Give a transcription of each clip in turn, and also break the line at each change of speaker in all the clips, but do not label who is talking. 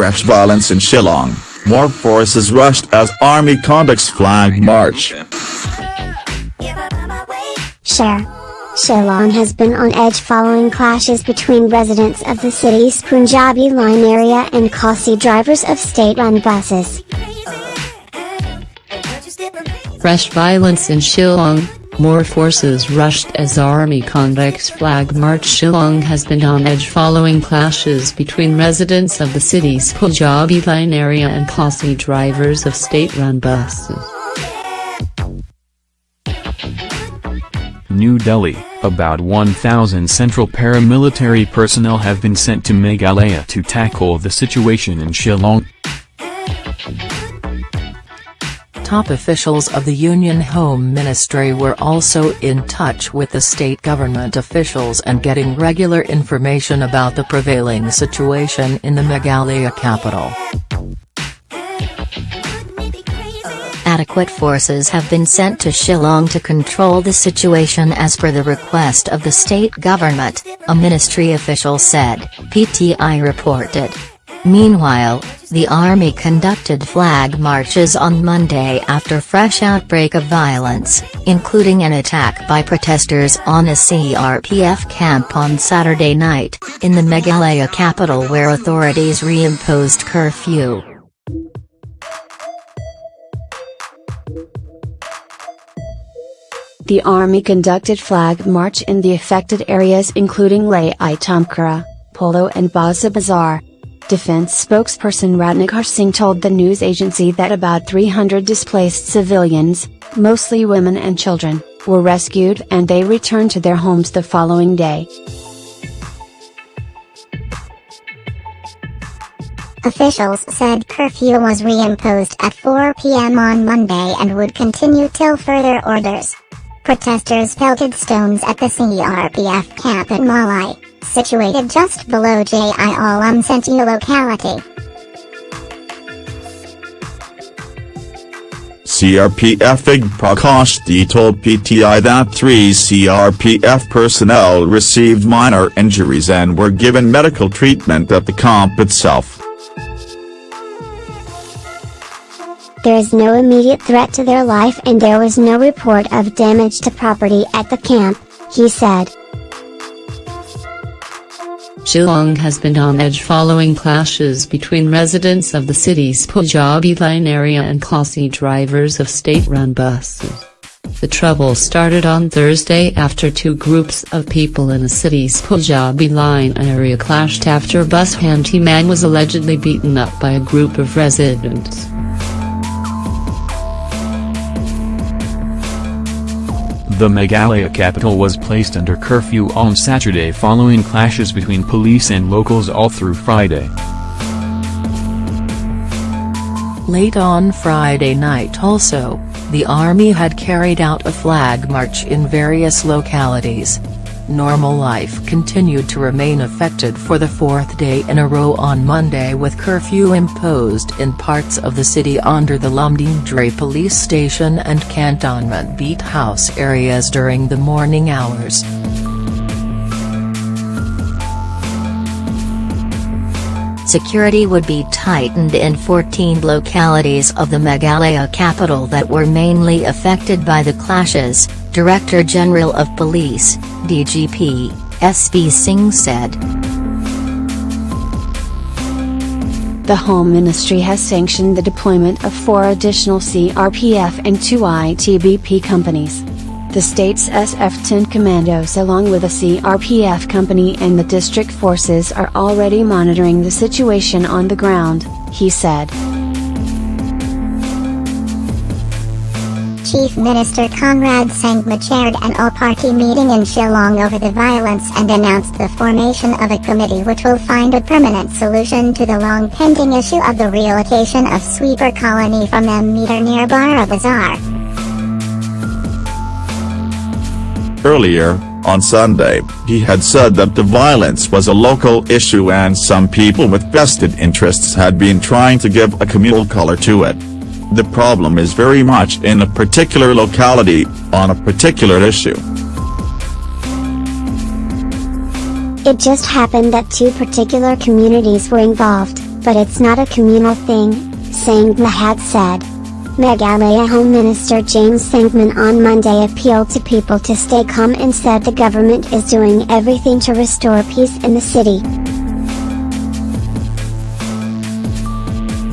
fresh violence in Shillong, more forces rushed as army conducts flag march.
Share. Shillong has been on edge following clashes between residents of the city's Punjabi line area and Khasi drivers of state-run buses.
Fresh violence in Shillong, more forces rushed as army convicts flag march Shillong has been on edge following clashes between residents of the city's Punjabi line area and Khasi drivers of state-run buses.
New Delhi, about 1,000 central paramilitary personnel have been sent to Meghalaya to tackle the situation in Shillong.
Top officials of the Union Home Ministry were also in touch with the state government officials and getting regular information about the prevailing situation in the Meghalaya capital.
Adequate forces have been sent to Shillong to control the situation as per the request of the state government, a ministry official said, PTI reported. Meanwhile, the army conducted flag marches on Monday after fresh outbreak of violence, including an attack by protesters on a CRPF camp on Saturday night, in the Meghalaya capital where authorities reimposed curfew.
The army conducted flag march in the affected areas including Tamkara, Polo and Bara Bazar. Defense spokesperson Ratnakar Singh told the news agency that about 300 displaced civilians, mostly women and children, were rescued and they returned to their homes the following day.
Officials said curfew was reimposed at 4 p.m. on Monday and would continue till further orders. Protesters pelted stones at the CRPF camp at Mawlai, situated just below Jaiaw Lumsyntiew locality.
CRPF Ig Prakash told PTI that three CRPF personnel received minor injuries and were given medical treatment at the camp itself.
There is no immediate threat to their life and there was no report of damage to property at the camp, he said.
Shillong has been on edge following clashes between residents of the city's Punjabi line area and Khasi drivers of state-run buses. The trouble started on Thursday after two groups of people in the city's Punjabi line area clashed after bus handyman was allegedly beaten up by a group of residents.
The Meghalaya capital was placed under curfew on Saturday following clashes between police and locals all through Friday.
Late on Friday night also, the army had carried out a flag march in various localities, normal life continued to remain affected for the fourth day in a row on Monday with curfew imposed in parts of the city under the Lumdiengjri police station and cantonment beat house areas during the morning hours.
Security would be tightened in 14 localities of the Meghalaya capital that were mainly affected by the clashes, Director General of Police, DGP, S.B. Singh said.
The Home Ministry has sanctioned the deployment of four additional CRPF and two ITBP companies. The state's SF-10 commandos along with a CRPF company and the district forces are already monitoring the situation on the ground, he said.
Chief Minister Conrad Sangma chaired an all-party meeting in Shillong over the violence and announced the formation of a committee which will find a permanent solution to the long-pending issue of the relocation of Sweeper Colony from Them Metor near Bara Bazaar.
Earlier, on Sunday, he had said that the violence was a local issue and some people with vested interests had been trying to give a communal color to it. The problem is very much in a particular locality, on a particular issue.
It just happened that two particular communities were involved,
But it's not a communal thing, Singh had said. Meghalaya Home Minister James Sangma on Monday appealed to people to stay calm and said the government is doing everything to restore peace in the city.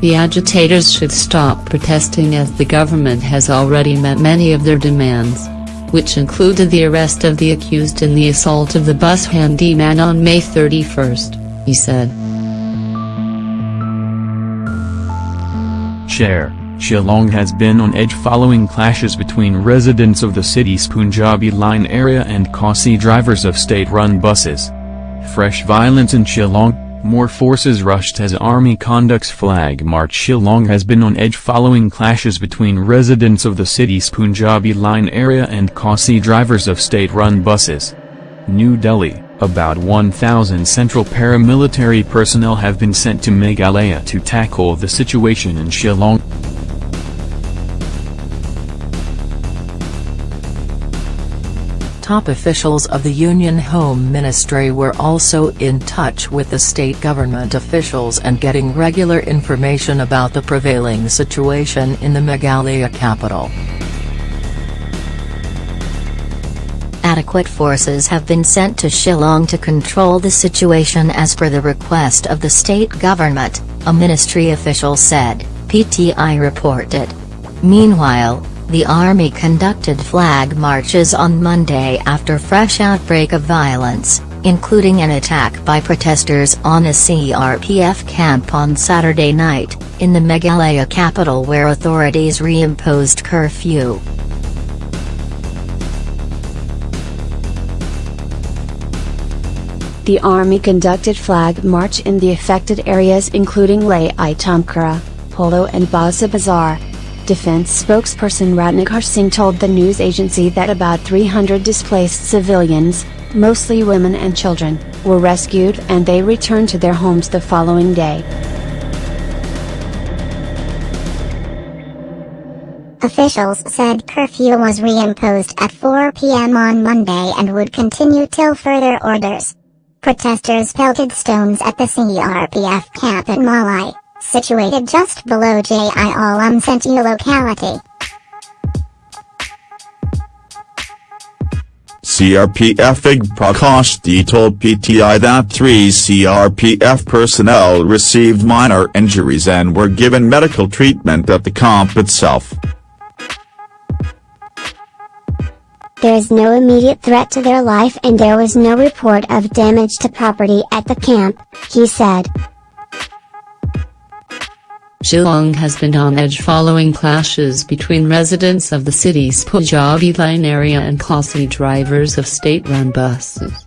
The agitators should stop protesting as the government has already met many of their demands, which included the arrest of the accused in the assault of the bus handyman on May 31, he said.
Chair, Shillong has been on edge following clashes between residents of the city's Punjabi line area and Khasi drivers of state-run buses. Fresh violence in Shillong, more forces rushed as army conducts flag march Shillong has been on edge following clashes between residents of the city's Punjabi line area and Khasi drivers of state-run buses. New Delhi, about 1,000 central paramilitary personnel have been sent to Meghalaya to tackle the situation in Shillong.
Top officials of the Union Home Ministry were also in touch with the state government officials and getting regular information about the prevailing situation in the Meghalaya capital.
Adequate forces have been sent to Shillong to control the situation as per the request of the state government, a ministry official said, PTI reported. Meanwhile, the army conducted flag marches on Monday after fresh outbreak of violence, including an attack by protesters on a CRPF camp on Saturday night, in the Meghalaya capital where authorities reimposed curfew.
The army conducted flag march in the affected areas including Tamkara, Polo and Bara Bazar, Defense spokesperson Ratnakar Singh told the news agency that about 300 displaced civilians, mostly women and children, were rescued and they returned to their homes the following day.
Officials said curfew was reimposed at 4 p.m. on Monday and would continue till further orders. Protesters pelted stones at the CRPF camp at Mawlai situated just below Jaiaw Lumsyntiew locality.
CRPF Ig Prakash told PTI that three CRPF personnel received minor injuries and were given medical treatment at the camp itself.
There is no immediate threat to their life and there was no report of damage to property at the camp, he said.
Shillong has been on edge following clashes between residents of the city's Punjabi line area and Khasi drivers of state-run buses.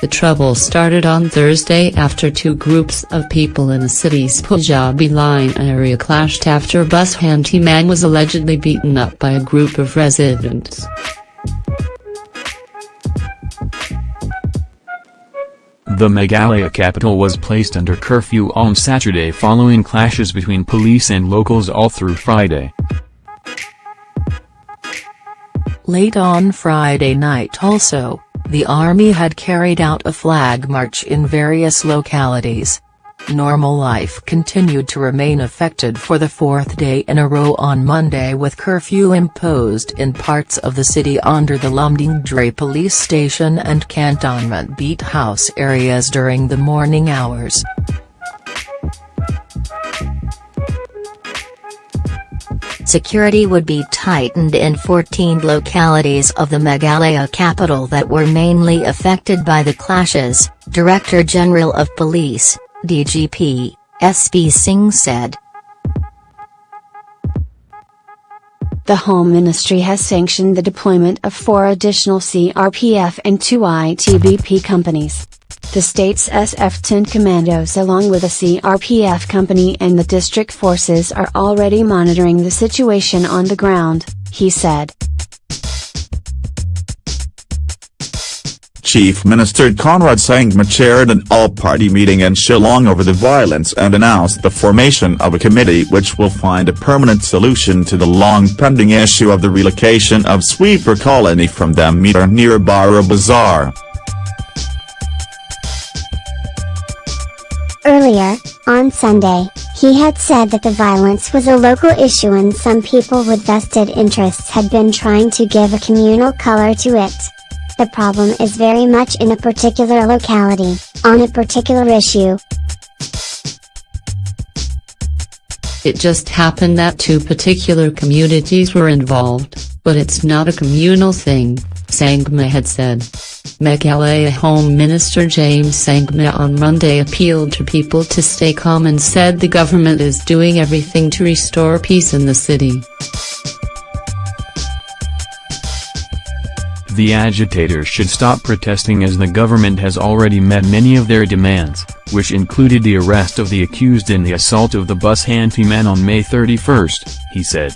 The trouble started on Thursday after two groups of people in the city's Punjabi line area clashed after bus handyman was allegedly beaten up by a group of residents.
The Meghalaya capital was placed under curfew on Saturday following clashes between police and locals all through Friday.
Late on Friday night also, the army had carried out a flag march in various localities. Normal life continued to remain affected for the fourth day in a row on Monday with curfew imposed in parts of the city under the Lumdiengjri police station and cantonment beat house areas during the morning hours.
Security would be tightened in 14 localities of the Meghalaya capital that were mainly affected by the clashes, Director General of Police, DGP, SB Singh said.
The Home Ministry has sanctioned the deployment of four additional CRPF and two ITBP companies. The state's SF-10 commandos along with a CRPF company and the district forces are already monitoring the situation on the ground, he said.
Chief Minister Conrad Sangma chaired an all-party meeting in Shillong over the violence and announced the formation of a committee which will find a permanent solution to the long-pending issue of the relocation of Sweeper Colony from Metor near Bara Bazar.
Earlier, On Sunday, he had said that the violence was a local issue and some people with vested interests had been trying to give a communal color to it. The problem is very much in a particular locality, on a particular issue.
It just happened that two particular communities were involved, but it's not a communal thing, Sangma had said. Meghalaya Home Minister James Sangma on Monday appealed to people to stay calm and said the government is doing everything to restore peace in the city.
The agitators should stop protesting as the government has already met many of their demands, which included the arrest of the accused in the assault of the bus handyman on May 31, he said.